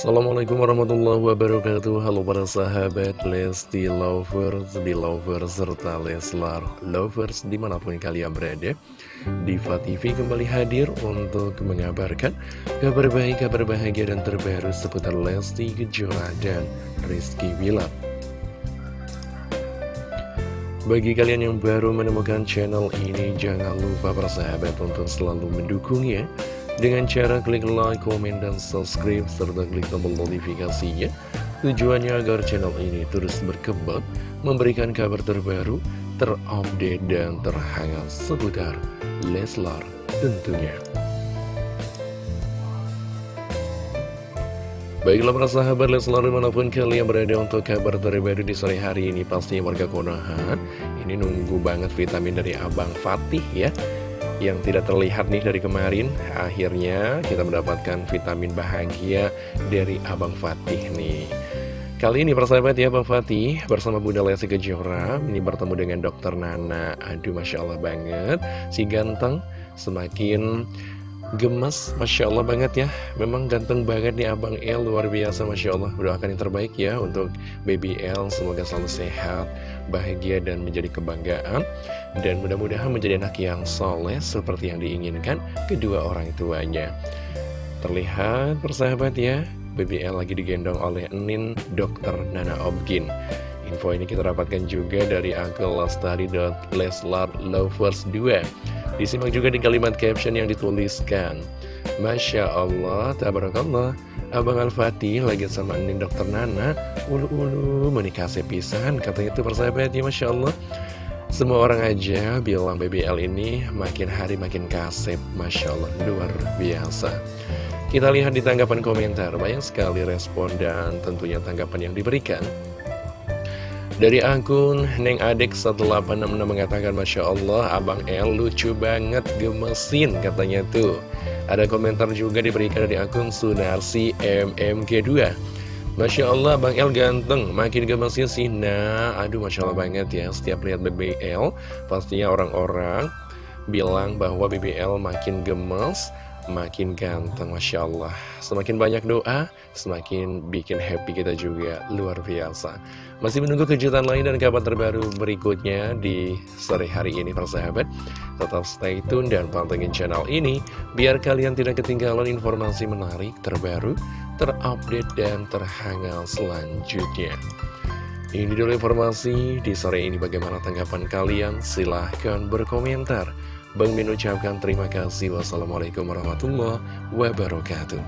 Assalamualaikum warahmatullahi wabarakatuh. Halo para sahabat Lesti Lovers, Belovers, serta Leslar Lovers di mana pun kalian berada Diva TV kembali hadir untuk mengabarkan kabar baik, kabar bahagia dan terbaru seputar Lesti Kejora dan Rizky Wilat bagi kalian yang baru menemukan channel ini, jangan lupa para sahabat untuk selalu mendukungnya dengan cara klik like, komen, dan subscribe, serta klik tombol notifikasinya. Tujuannya agar channel ini terus berkembang, memberikan kabar terbaru, terupdate, dan terhangat seputar Leslar tentunya. Baiklah para sahabat Leslar di mana pun kalian berada untuk kabar terbaru di sore hari ini Pastinya warga Konoha Ini nunggu banget vitamin dari Abang Fatih ya yang tidak terlihat nih dari kemarin. Akhirnya kita mendapatkan vitamin bahagia dari Abang Fatih nih. Kali ini persahabat ya Abang Fatih bersama Bunda Lesti Kejora Ini bertemu dengan Dokter Nana. Aduh Masya Allah banget. Si ganteng semakin gemes Masya Allah banget ya. Memang ganteng banget nih Abang El Luar biasa Masya Allah. Doakan yang terbaik ya untuk Baby El. Semoga selalu sehat Bahagia dan menjadi kebanggaan. Dan mudah-mudahan menjadi anak yang soleh Seperti yang diinginkan Kedua orang tuanya. Terlihat persahabat ya Baby El lagi digendong oleh Nin Dokter Nana Obgin Info ini kita dapatkan juga dari akun Lestari.Leslar Lovers 2 Disimak juga di kalimat caption yang dituliskan. Masya Allah, tabarakallah. Abang Al-Fatih lagi sama Andin Dokter Nana. Ulu-ulu menikah sepisan Katanya itu persahabat ya Masya Allah. Semua orang aja bilang BBL ini makin hari makin kasep Masya Allah, luar biasa. Kita lihat di tanggapan komentar Banyak sekali respon dan tentunya tanggapan yang diberikan dari akun Neng Adek 1866 mengatakan Masya Allah Abang El lucu banget gemesin katanya tuh. Ada komentar juga diberikan dari akun Sunarsi MMG2 Masya Allah Bang El ganteng Makin gemesin sih Nah. Aduh Masya Allah banget ya Setiap lihat BBL Pastinya orang-orang bilang bahwa BBL makin gemes makin ganteng Masya Allah. Semakin banyak doa, semakin bikin happy kita juga. Luar biasa. Masih menunggu kejutan lain dan kabar terbaru berikutnya di sore hari ini persahabat Tetap stay tune dan pantengin channel ini Biar kalian tidak ketinggalan informasi menarik, terbaru, terupdate, dan terhangat selanjutnya. Ini dulu informasi di sore ini. Bagaimana tanggapan kalian? Silahkan berkomentar Bang Min ucapkan terima kasih. Wassalamualaikum warahmatullahi wabarakatuh.